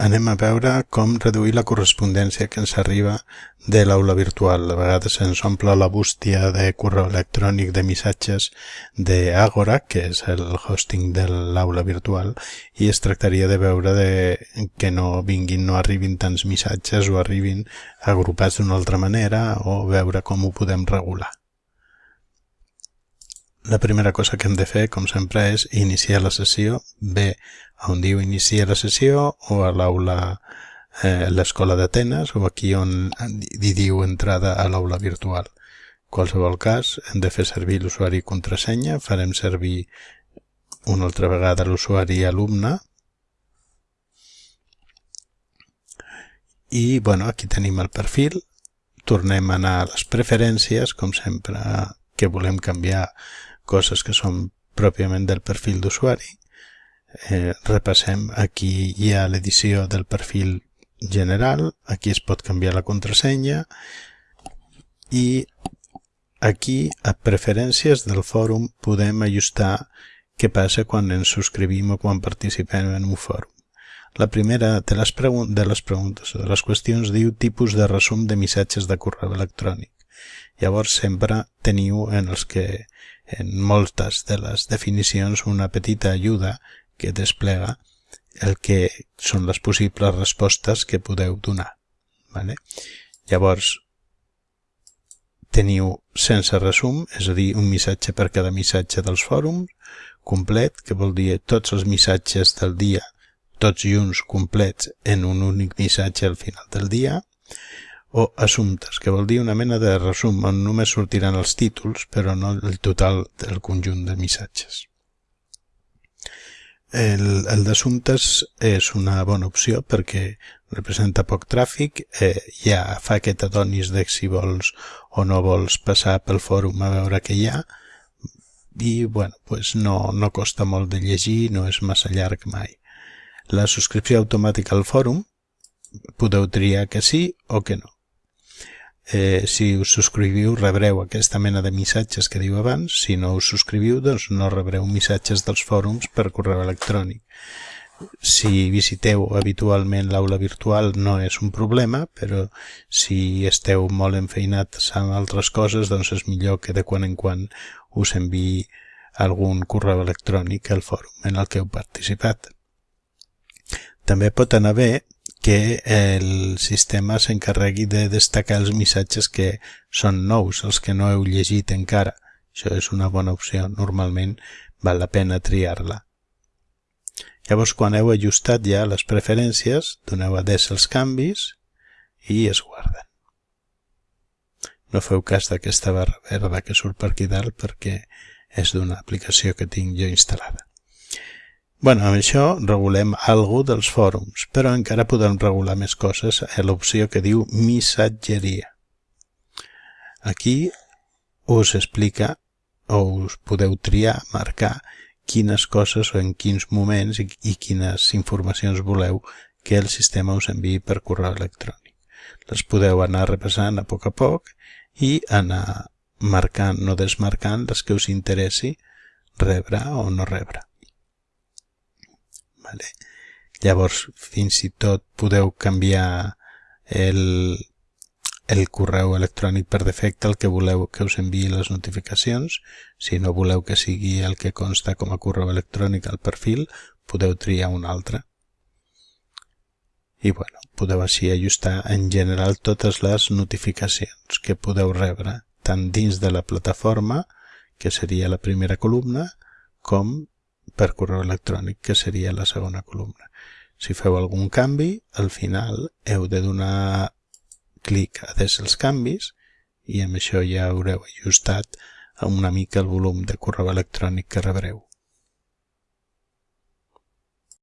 anem a veure com reduir la correspondència que ens arriba de l'aula virtual. A vegades ens omple la bústia de correu electrònic de missatges d'Agora, que és el hosting de l'aula virtual, i es tractaria de veure de que no vinguin, no arribin tants missatges o arribin agrupats d'una altra manera o veure com ho podem regular. La primera cosa que hem de fer, com sempre, és iniciar la sessió, bé on diu inicia la sessió? O a l'aula eh, l'escola d'Atenes o aquí on hi diu entrada a l'aula virtual. qualsevol cas, hem de fer servir l'usuari i contrasenya, farem servir una altra vegada l'usuari alumne. I bueno, aquí tenim el perfil. Tornem a anar a les preferències com sempre que volem canviar coses que són pròpiament del perfil d'usuari. Eh, repassem. Aquí hi ha l'edició del perfil general. Aquí es pot canviar la contrasenya. I aquí a preferències del fòrum podem ajustar què passa quan ens subscrivim o quan participem en un fòrum. La primera de les, de les preguntes de les qüestions diu tipus de resum de missatges de correu electrònic llavors sempre teniu en els que en moltes de les definicions una petita ajuda que desplega el que són les possibles respostes que podeu donar. Vale? Llavors, teniu sense resum, és a dir, un missatge per cada missatge dels fòrums, complet, que vol dir tots els missatges del dia, tots junts complets en un únic missatge al final del dia, o assumptes, que vol dir una mena de resum on només sortiran els títols, però no el total del conjunt de missatges. El, el d'assumptes és una bona opció perquè representa poc tràfic, eh, ja fa que t'adonis de si vols o no vols passar pel fòrum a veure què hi ha i bueno, pues no, no costa molt de llegir, no és massa llarg mai. La subscripció automàtica al fòrum podeu triar que sí o que no eh, si us subscriviu rebreu aquesta mena de missatges que diu abans, si no us subscriviu doncs no rebreu missatges dels fòrums per correu electrònic. Si visiteu habitualment l'aula virtual no és un problema, però si esteu molt enfeinats amb altres coses doncs és millor que de quan en quan us enviï algun correu electrònic al fòrum en el que heu participat. També pot anar bé que el sistema s'encarregui de destacar els missatges que són nous, els que no heu llegit encara. Això és una bona opció, normalment val la pena triar-la. Llavors, quan heu ajustat ja les preferències, doneu des els canvis i es guarden. No feu cas d'aquesta barra verda que surt per aquí dalt perquè és d'una aplicació que tinc jo instal·lada bueno, amb això regulem algo dels fòrums, però encara podem regular més coses a l'opció que diu missatgeria. Aquí us explica o us podeu triar, marcar quines coses o en quins moments i, i quines informacions voleu que el sistema us enviï per correu electrònic. Les podeu anar repassant a poc a poc i anar marcant o desmarcant les que us interessi rebre o no rebre. Vale? Llavors, fins i tot podeu canviar el, el correu electrònic per defecte, el que voleu que us enviï les notificacions. Si no voleu que sigui el que consta com a correu electrònic al perfil, podeu triar un altre. I bueno, podeu així ajustar en general totes les notificacions que podeu rebre, tant dins de la plataforma, que seria la primera columna, com per correu electrònic, que seria la segona columna. Si feu algun canvi, al final heu de donar clic a des els canvis i amb això ja haureu ajustat una mica el volum de correu electrònic que rebreu.